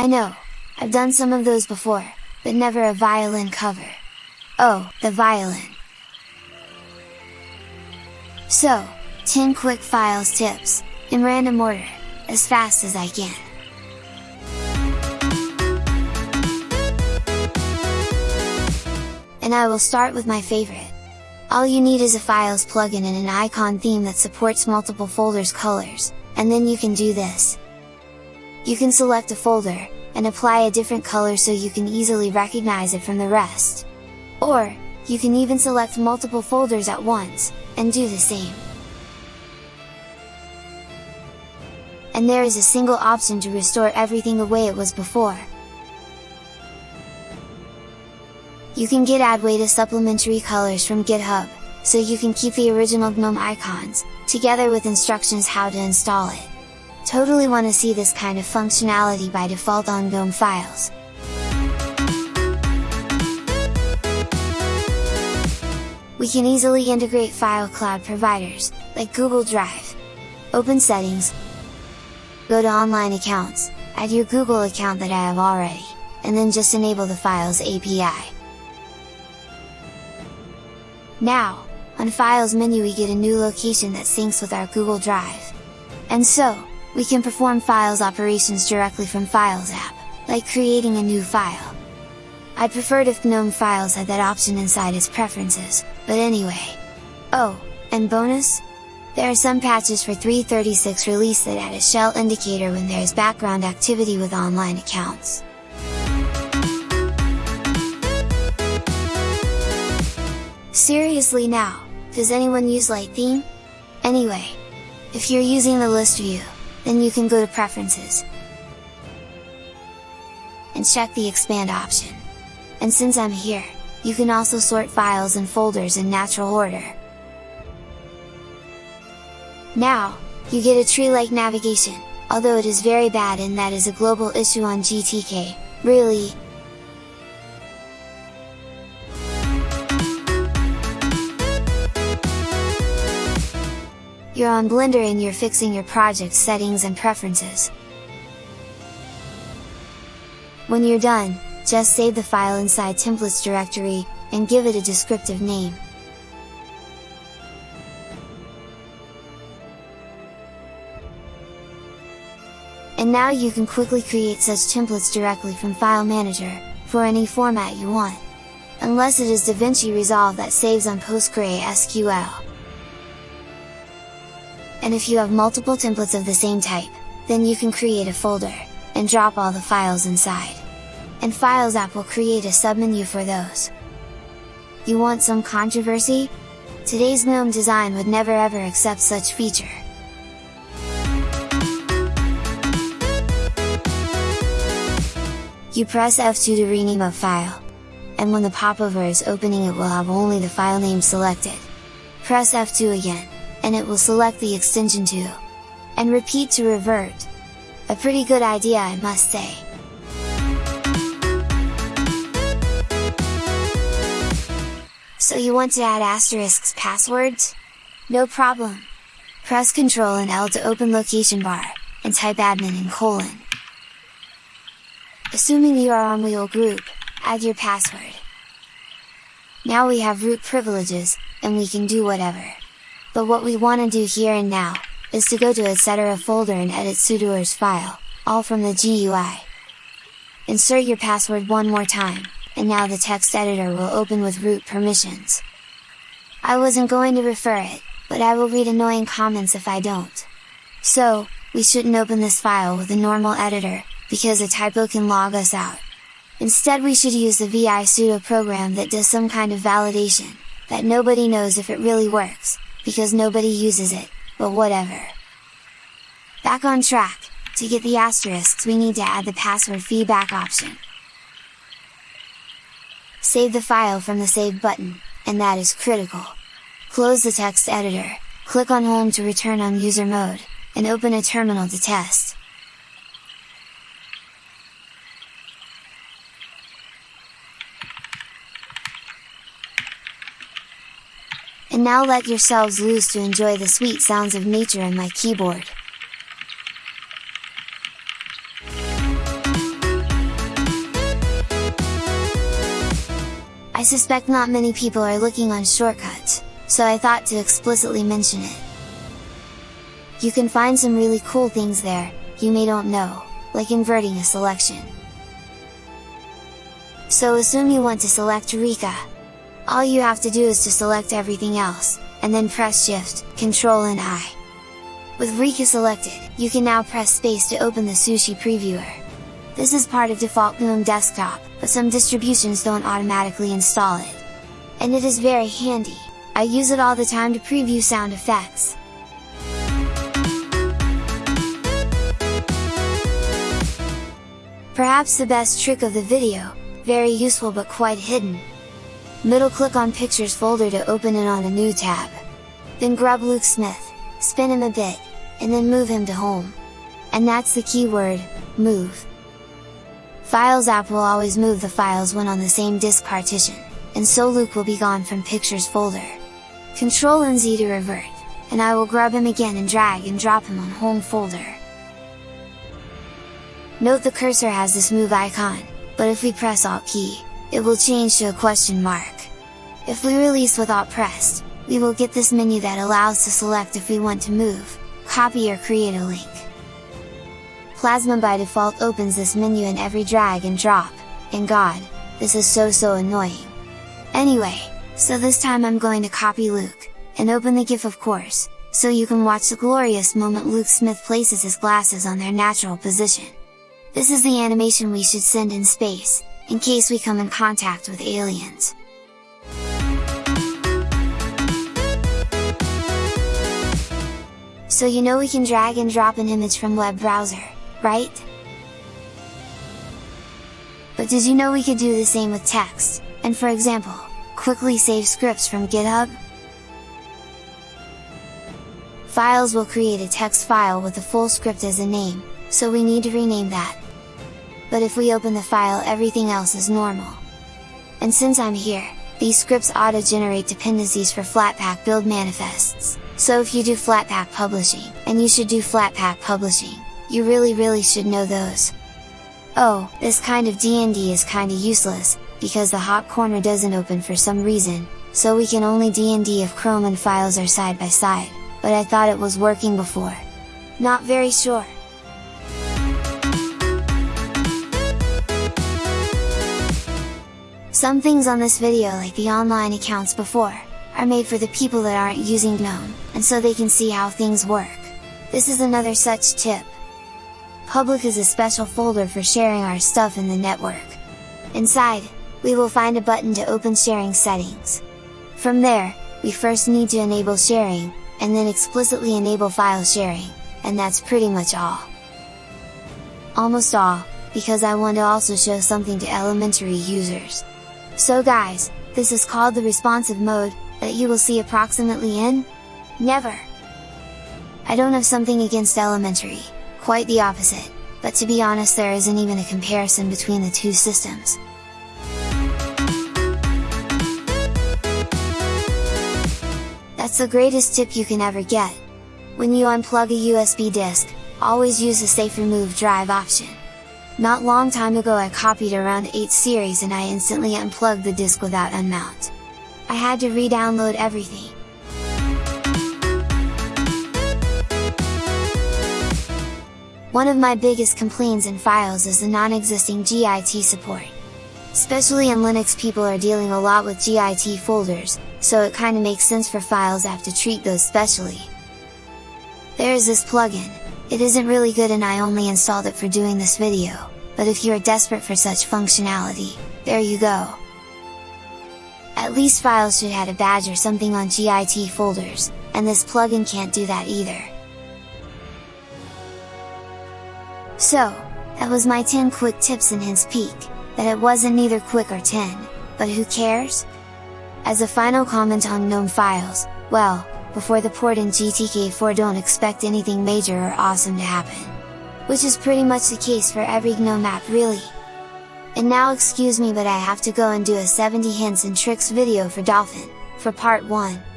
I know, I've done some of those before, but never a violin cover. Oh, the violin! So, 10 quick files tips, in random order, as fast as I can. And I will start with my favorite. All you need is a files plugin and an icon theme that supports multiple folders colors, and then you can do this. You can select a folder, and apply a different color so you can easily recognize it from the rest. Or, you can even select multiple folders at once, and do the same. And there is a single option to restore everything the way it was before. You can get Adwaita supplementary colors from GitHub, so you can keep the original GNOME icons, together with instructions how to install it. Totally want to see this kind of functionality by default on GNOME files. We can easily integrate file cloud providers, like Google Drive. Open Settings, go to Online Accounts, add your Google account that I have already, and then just enable the Files API. Now, on Files menu we get a new location that syncs with our Google Drive. And so, we can perform Files operations directly from Files app, like creating a new file. I'd preferred if GNOME Files had that option inside its preferences, but anyway. Oh, and bonus? There are some patches for 3.36 release that add a shell indicator when there is background activity with online accounts. Seriously now, does anyone use Light Theme? Anyway, if you're using the list view, then you can go to Preferences, and check the Expand option. And since I'm here, you can also sort files and folders in natural order. Now, you get a tree-like navigation, although it is very bad and that is a global issue on GTK, really, You're on Blender and you're fixing your project settings and preferences. When you're done, just save the file inside templates directory, and give it a descriptive name. And now you can quickly create such templates directly from File Manager, for any format you want. Unless it is DaVinci Resolve that saves on PostgreSQL. And if you have multiple templates of the same type, then you can create a folder, and drop all the files inside. And Files app will create a submenu for those. You want some controversy? Today's GNOME design would never ever accept such feature. You press F2 to rename a file. And when the popover is opening it will have only the file name selected. Press F2 again and it will select the extension to, and repeat to revert. A pretty good idea I must say. So you want to add asterisks passwords? No problem! Press Ctrl and L to open location bar, and type admin in colon. Assuming you are on Wheel Group, add your password. Now we have root privileges, and we can do whatever. But what we want to do here and now, is to go to a etc folder and edit sudoers file, all from the GUI. Insert your password one more time, and now the text editor will open with root permissions. I wasn't going to refer it, but I will read annoying comments if I don't. So, we shouldn't open this file with a normal editor, because a typo can log us out. Instead we should use the visudo program that does some kind of validation, that nobody knows if it really works, because nobody uses it, but whatever. Back on track, to get the asterisks we need to add the password feedback option. Save the file from the Save button, and that is critical. Close the text editor, click on Home to return on user mode, and open a terminal to test. And now let yourselves loose to enjoy the sweet sounds of nature and my keyboard. I suspect not many people are looking on shortcuts, so I thought to explicitly mention it. You can find some really cool things there, you may don't know, like inverting a selection. So assume you want to select Rika, all you have to do is to select everything else, and then press Shift, Ctrl and I. With Rika selected, you can now press space to open the Sushi Previewer. This is part of default GNOME desktop, but some distributions don't automatically install it. And it is very handy, I use it all the time to preview sound effects. Perhaps the best trick of the video, very useful but quite hidden. Middle click on Pictures folder to open it on a new tab. Then grab Luke Smith, spin him a bit, and then move him to home. And that's the keyword, move. Files app will always move the files when on the same disk partition, and so Luke will be gone from Pictures folder. Control and Z to revert, and I will grab him again and drag and drop him on home folder. Note the cursor has this move icon, but if we press Alt key, it will change to a question mark. If we release without pressed, we will get this menu that allows to select if we want to move, copy or create a link. Plasma by default opens this menu in every drag and drop, and god, this is so so annoying. Anyway, so this time I'm going to copy Luke, and open the GIF of course, so you can watch the glorious moment Luke Smith places his glasses on their natural position. This is the animation we should send in space, in case we come in contact with aliens. So you know we can drag and drop an image from web browser, right? But did you know we could do the same with text, and for example, quickly save scripts from GitHub? Files will create a text file with the full script as a name, so we need to rename that. But if we open the file everything else is normal. And since I'm here, these scripts auto-generate dependencies for Flatpak build manifests, so if you do Flatpak publishing, and you should do Flatpak publishing, you really really should know those. Oh, this kind of DND is kinda useless, because the hot corner doesn't open for some reason, so we can only DND if Chrome and files are side by side, but I thought it was working before. Not very sure. Some things on this video like the online accounts before, are made for the people that aren't using GNOME, and so they can see how things work. This is another such tip. Public is a special folder for sharing our stuff in the network. Inside, we will find a button to open sharing settings. From there, we first need to enable sharing, and then explicitly enable file sharing, and that's pretty much all. Almost all, because I want to also show something to elementary users. So guys, this is called the responsive mode, that you will see approximately in? Never! I don't have something against elementary, quite the opposite, but to be honest there isn't even a comparison between the two systems. That's the greatest tip you can ever get! When you unplug a USB disk, always use the safe remove drive option. Not long time ago I copied around 8 series and I instantly unplugged the disk without unmount. I had to re-download everything. One of my biggest complaints in files is the non-existing GIT support. Especially in Linux people are dealing a lot with GIT folders, so it kinda makes sense for files app to treat those specially. There is this plugin, it isn't really good and I only installed it for doing this video, but if you are desperate for such functionality, there you go! At least files should have a badge or something on GIT folders, and this plugin can't do that either. So, that was my 10 quick tips and hints peek, that it wasn't neither quick or 10, but who cares? As a final comment on GNOME files, well, before the port in GTK4 don't expect anything major or awesome to happen. Which is pretty much the case for every GNOME app really! And now excuse me but I have to go and do a 70 hints and tricks video for Dolphin, for part 1.